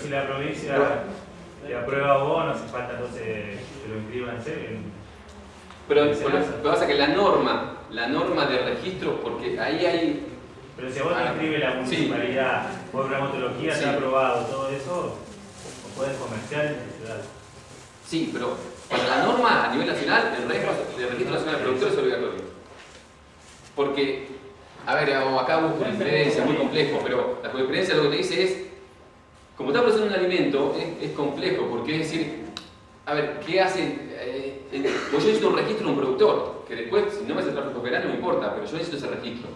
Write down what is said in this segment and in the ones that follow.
si la provincia le aprueba vos, no hace falta entonces que lo inscriban en Pero lo que pasa es que la norma, la norma de registro, porque ahí hay... Pero si a vos te inscribe la municipalidad, por gramatología se ha aprobado todo eso, o puedes comerciar en la ciudad. Sí, pero para la norma a nivel nacional, el registro, nacional de productores es obligatorio. Porque, a ver, acá hubo jurisprudencia, muy complejo, pero la jurisprudencia lo que te dice es, como está procesando un alimento, es, complejo, porque es decir, a ver, ¿qué hacen? Eh, eh, pues yo necesito un registro de un productor, que después, si no me hace tráfico federal, no me importa, pero yo necesito ese registro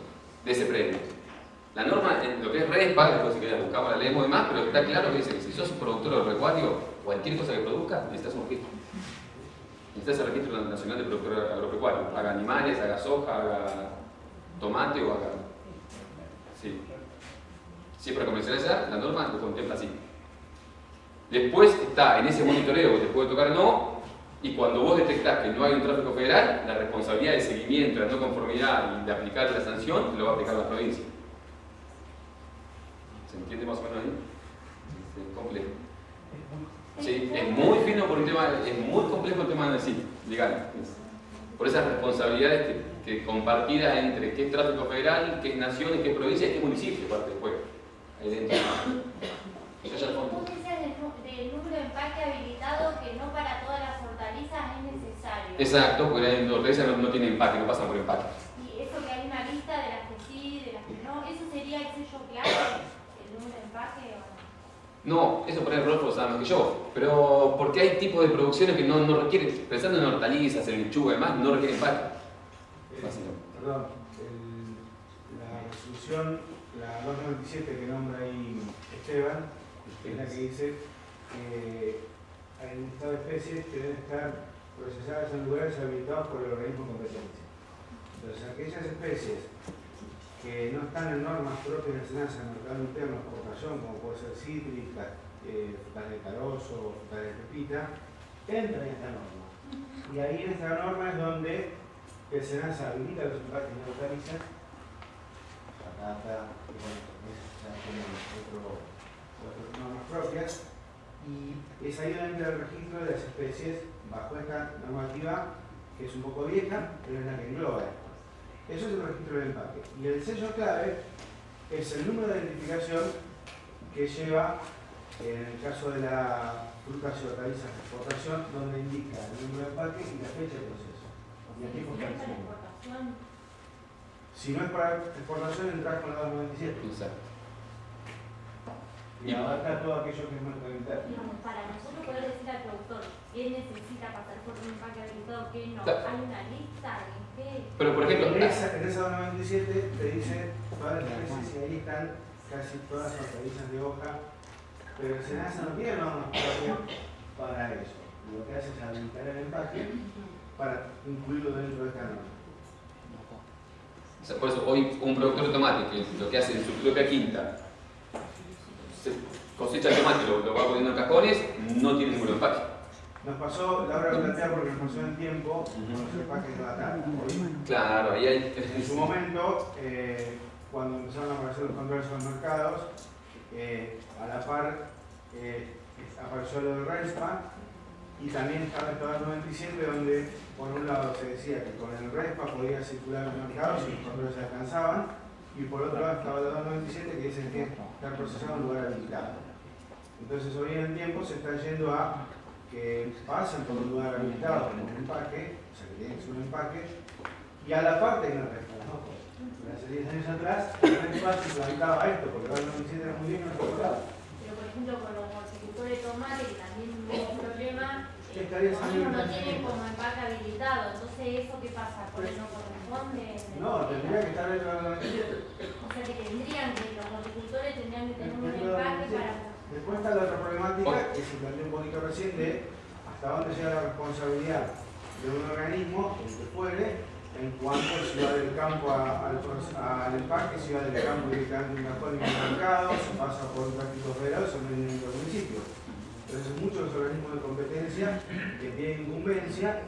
de ese premio. La norma, en lo que es RESPA, después si querés buscamos la leemos y demás, pero está claro que dice que si sos un productor agropecuario, cualquier cosa que produzca, necesitas un registro. Necesitas el registro nacional de productor agropecuario. Haga animales, haga soja, haga tomate o haga... Sí. Es para comercializar, la norma lo contempla así. Después está en ese monitoreo te puede tocar no, y cuando vos detectás que no hay un tráfico federal, la responsabilidad de seguimiento, de no conformidad y de aplicar la sanción, te lo va a aplicar la provincia. ¿Se entiende más o menos ahí? Es complejo. Sí, es muy fino por un tema, es muy complejo el tema de sí, legal. Por esas responsabilidades que, compartidas entre qué es tráfico federal, qué es nación, qué es provincia y qué municipio, parte después. Ahí dentro. del número de empaque habilitado que no para todas las hortalizas es necesario. Exacto, porque las hortalizas no, no tienen empaque, no pasan por empaque. Y eso que hay una lista de las que sí, de las que no, ¿eso sería el sello claro, el número de empaque o no? No, eso por el Rodolfo lo sabe más que yo, pero porque hay tipos de producciones que no, no requieren, pensando en hortalizas, en lechuga y demás, no requieren empaque. Eh, perdón, la resolución, la 297 que nombra ahí Esteban, es la que dice que hay un listado de especies que deben estar procesadas en lugares habilitados por el organismo competente. Entonces, aquellas especies que no están en normas propias nacionales en el mercado interno de exportación, como puede ser cítrica, eh, de carozo, frutas de pepita, entran en esta norma. Y ahí en esta norma es donde el SENASA habilita los empaques de patata, y bueno, ya tienen otras normas propias, y es ahí donde entra el registro de las especies bajo esta normativa que es un poco vieja, pero es la que engloba Eso es el registro del empaque. Y el sello clave es el número de identificación que lleva, en el caso de la frutas y hortalizas de exportación, donde indica el número de empaque y la fecha de proceso. Y aquí Si no es para exportación, entras con la 297. Exacto y abarca todo aquello que es mercado interno. para nosotros poder decir al productor qué necesita pasar por un empaque habilitado, qué no, hay una lista en qué. Pero por ejemplo, en esa, en esa 97 te dice todas las especies y ahí están casi todas las hortalizas de hoja, pero el SENASA no tiene normas para eso. Lo que hace es habilitar el empaque para incluirlo dentro de esta norma. Por eso hoy un productor de tomate que lo que hace en su propia quinta cosecha el tomate, lo, lo va poniendo en cajones, no tiene ningún empaque. Nos pasó, la hora de plantear porque nos pasó en tiempo con los empaques de la Claro, ahí hay... En su momento, eh, cuando empezaron a aparecer los controles en los mercados, eh, a la par eh, apareció lo del RESPA y también estaba el 97 donde por un lado se decía que con el RESPA podía circular en los mercados y los controles se alcanzaban y por otro lado estaba el 297 que dice que está procesado en lugar habilitado. Entonces hoy en el tiempo se está yendo a que pasen por un lugar habilitado como un empaque, o sea que tiene que ser un empaque, y a la parte que no resta. ¿no? Hace 10 años atrás, el espacio implementaba esto, porque ahora no me era muy bien no Pero por ejemplo con los horticultores de tomate, también uno no tiene como empaque habilitado, entonces eso qué pasa, ¿por no corresponde? No, tendría que estar dentro de la O sea que tendrían que, los horticultores tendrían que tener un empaque para Después está la otra problemática que se planteó un poquito recién de hasta dónde llega la responsabilidad de un organismo, el que fuere, en cuanto si va del campo al, empaque, si va del campo directamente a un cajón mercado, si pasa por un práctico federal, son en el municipio. Entonces muchos de los organismos de competencia que tienen incumbencia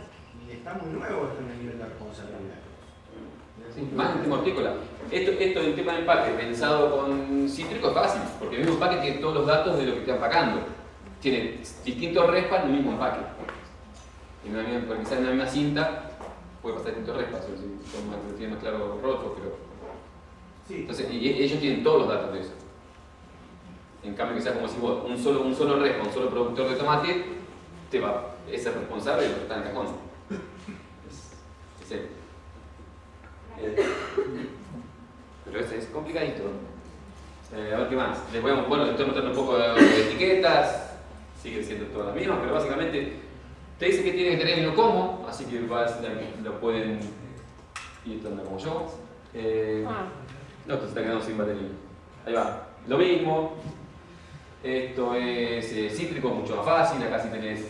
y está muy nuevo esto en el nivel de responsabilidad. Sí, más en hortícola. Esto, esto en tema de empaque, pensado con cítrico, es fácil, porque el mismo empaque tiene todos los datos de lo que está empacando. Tiene distintos respas en el mismo empaque. En una misma, porque quizás en la misma cinta puede pasar distintos respas, si son más, claro rotos, pero... Sí. Entonces, y ellos tienen todos los datos de eso. En cambio, quizás como si vos, un solo, un solo un solo productor de tomate, te va, es el responsable de lo que está en el cajón. Es, es él. Eh, Pero ese es complicadito. Eh, a ver qué más. Les voy a, bueno, estoy mostrando un poco de etiquetas. Siguen siendo todas las mismas, pero básicamente te dice que tiene que tener y no como, así que lo pueden ir estando como yo. Eh, no, esto se está quedando sin batería. Ahí va. Lo mismo. Esto es eh, cítrico, mucho más fácil. Acá sí tenés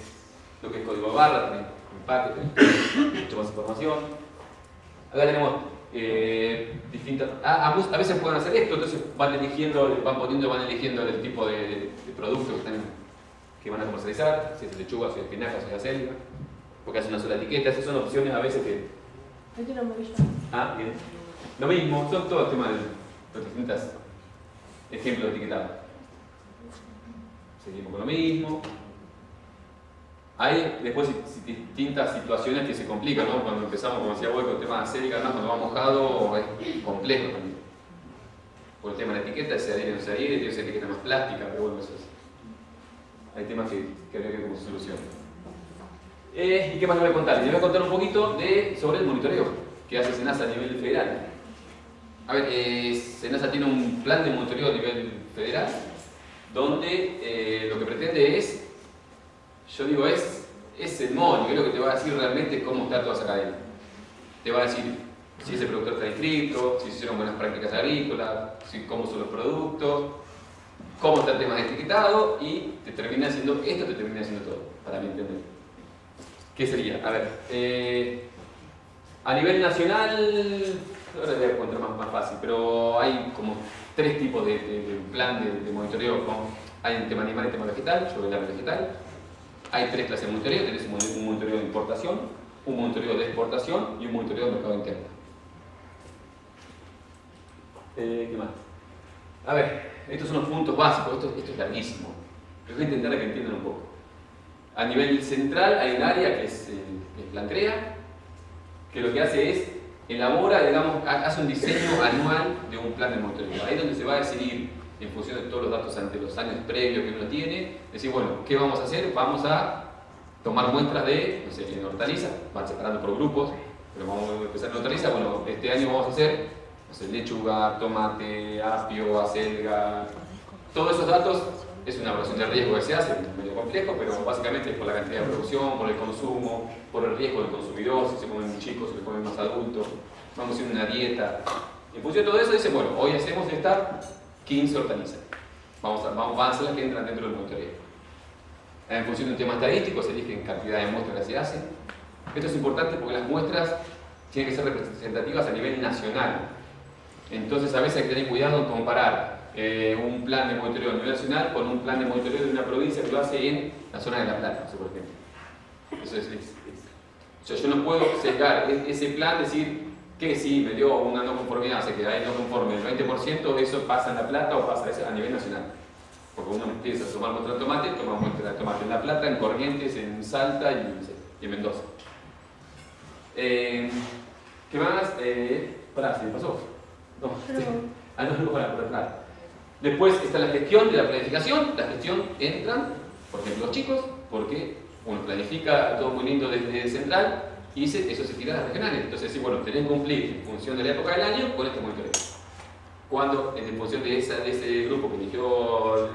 lo que es código barra, tenés empaque, tenés mucha más información. Acá tenemos eh, distintas. A, veces pueden hacer esto, entonces van eligiendo, van poniendo, van eligiendo el tipo de, de producto que, están, que van a comercializar, si es lechuga, si es espinaca, si es acelga, porque hace una sola etiqueta. Esas son opciones a veces que. Ah, bien. Lo mismo, son todos temas de los distintos ejemplos de etiquetado. Seguimos con lo mismo. Hay después distintas situaciones que se complican, ¿no? Cuando empezamos, como decía vos, con el tema de acélica, ¿no? cuando va mojado es complejo también. Por el tema de la etiqueta, se adhiere o no se adhiere, tiene esa etiqueta más plástica, pero bueno, eso es. Hay temas que, que habría que ver. Eh, ¿Y qué más les voy a contar? Les voy a contar un poquito de, sobre el monitoreo que hace SENASA a nivel federal. A ver, eh, SENASA tiene un plan de monitoreo a nivel federal donde eh, lo que pretende es, yo digo, es, es el monio, es lo que te va a decir realmente cómo está toda esa cadena. Te va a decir si ese productor está inscrito, si se hicieron buenas prácticas agrícolas, si, cómo son los productos, cómo está el tema de etiquetado y te termina haciendo, esto te termina haciendo todo, para mi entender. ¿Qué sería? A ver, eh, a nivel nacional, ahora les voy a más fácil, pero hay como tres tipos de, plan de, monitoreo. ¿no? Hay un tema animal y tema vegetal, yo de vegetal. Hay tres clases de monitoreo, tenés un mon- un monitoreo de importación, un monitoreo de exportación y un monitoreo de mercado interno. Eh, ¿Qué más? A ver, estos son los puntos básicos, esto, es larguísimo. Pero voy a intentar que entiendan un poco. A nivel central hay un área que es, eh, que es Plancrea, que lo que hace es elabora, digamos, ha- hace un diseño anual de un plan de monitoreo. Ahí es donde se va a decidir, en función de todos los datos ante los años previos que uno tiene, decir, bueno, ¿qué vamos a hacer? Vamos a tomar muestras de, no sé, en hortalizas, van separando por grupos, pero vamos a empezar en hortalizas, bueno, este año vamos a hacer, no sé, lechuga, tomate, apio, acelga, todos esos datos es una evaluación de riesgo que se hace, es medio complejo, pero básicamente es por la cantidad de producción, por el consumo, por el riesgo del consumidor, si se comen chicos, si se comen más adultos, vamos a hacer una dieta. En función de todo eso dice, bueno, hoy hacemos estas 15 hortalizas. Vamos a, vamos, a ser las que entran dentro del monitoreo. En función de un tema estadístico se eligen cantidad de muestras que se hacen. Esto es importante porque las muestras tienen que ser representativas a nivel nacional. Entonces a veces hay que tener cuidado en comparar eh, un plan de monitoreo a nivel nacional con un plan de monitoreo de una provincia que lo hace en la zona de La Plata, no sé, por ejemplo. Eso es, es- es- o sea, yo no puedo sesgar e- ese plan, decir que si me dio una no conformidad, o sea que hay no conforme, el 20% eso pasa en La Plata o pasa a nivel nacional. Porque uno empieza a tomar muestra de tomate, toma muestra de tomate en La Plata, en Corrientes, en Salta y, en Mendoza. Eh, ¿Qué más? Eh, pará, ¿se me pasó? No, ah, no, no, pará, por atrás. Después está la gestión de la planificación. La gestión entran, por ejemplo, los chicos, porque uno planifica todo muy lindo desde central y se- eso se tira a las regionales. Entonces, sí, bueno, tenés que cumplir en función de la época del año con este monitoreo. Cuando, en función de, esa, de ese grupo que eligió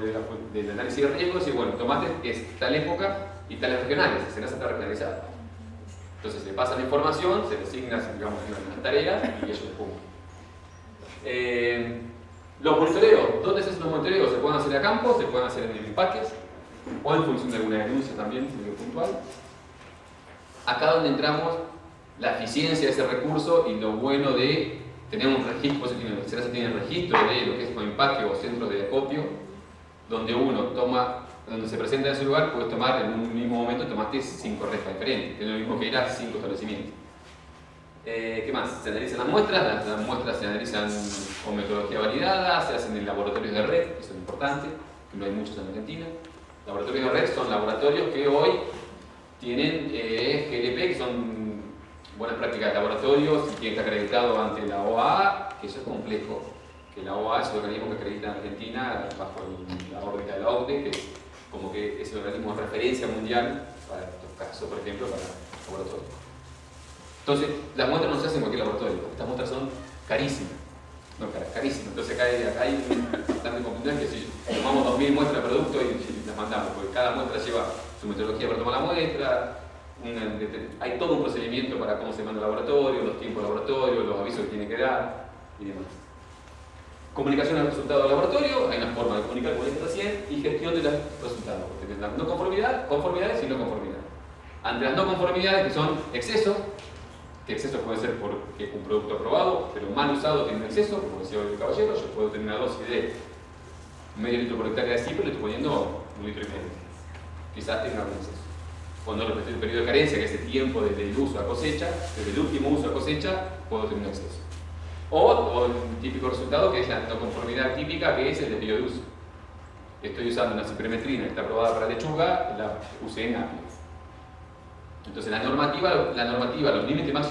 del análisis de riesgos, y bueno, tomate es tal época y tales regionales, se está regionalizado. Entonces se pasa la información, se le asigna digamos, una tarea y ellos cumplen. Eh, los monitoreos, ¿dónde se hacen los monitoreos? Se pueden hacer a campo, se pueden hacer en empaques o en función de alguna denuncia también, medio puntual. Acá donde entramos la eficiencia de ese recurso y lo bueno de tener un registro, eso tiene, registro de lo que es empaque o centros de acopio, donde uno toma, donde se presenta en ese lugar, puedes tomar en un mismo momento, tomaste cinco restas diferentes, es lo mismo que ir a cinco establecimientos. Eh, ¿Qué más? Se analizan las muestras, las, muestras se analizan con metodología validada, se hacen en laboratorios de red, eso es importante, que no hay muchos en Argentina. Laboratorios de red son laboratorios que hoy tienen eh, GLP, que son buenas prácticas de laboratorio, si que estar acreditado ante la OAA, que eso es complejo, que la OAA es el organismo que acredita en Argentina bajo la órbita de la OCDE, que como que es el organismo de referencia mundial para estos casos, por ejemplo, para laboratorios. Entonces, las muestras no se hacen en cualquier laboratorio, estas muestras son carísimas. No, carísimas. Entonces acá hay, acá hay bastante complicado que si tomamos 2.000 muestras de producto y, las mandamos, porque cada muestra lleva su metodología para tomar la muestra, hay todo un procedimiento para cómo se manda el laboratorio, los tiempos del laboratorio, los avisos que tiene que dar y demás. Comunicación del resultado del laboratorio, hay una forma de comunicar como dije recién, y gestión de los resultados. No conformidad, conformidades y no conformidad. Ante las no conformidades, que son excesos, que exceso puede ser porque un producto aprobado, pero mal usado tiene un exceso, como decía el caballero, yo puedo tener una dosis de medio litro por hectárea de y le estoy poniendo un litro y medio. Quizás tenga un exceso. Cuando respeto el periodo de carencia, que es el tiempo desde el uso a cosecha, desde el último uso a cosecha, puedo tener un exceso. O, el típico resultado que es la no conformidad típica, que es el desvío de uso. Estoy usando una cipremetrina que está aprobada para lechuga, la usé en apio. Entonces la normativa, la normativa los límites máximos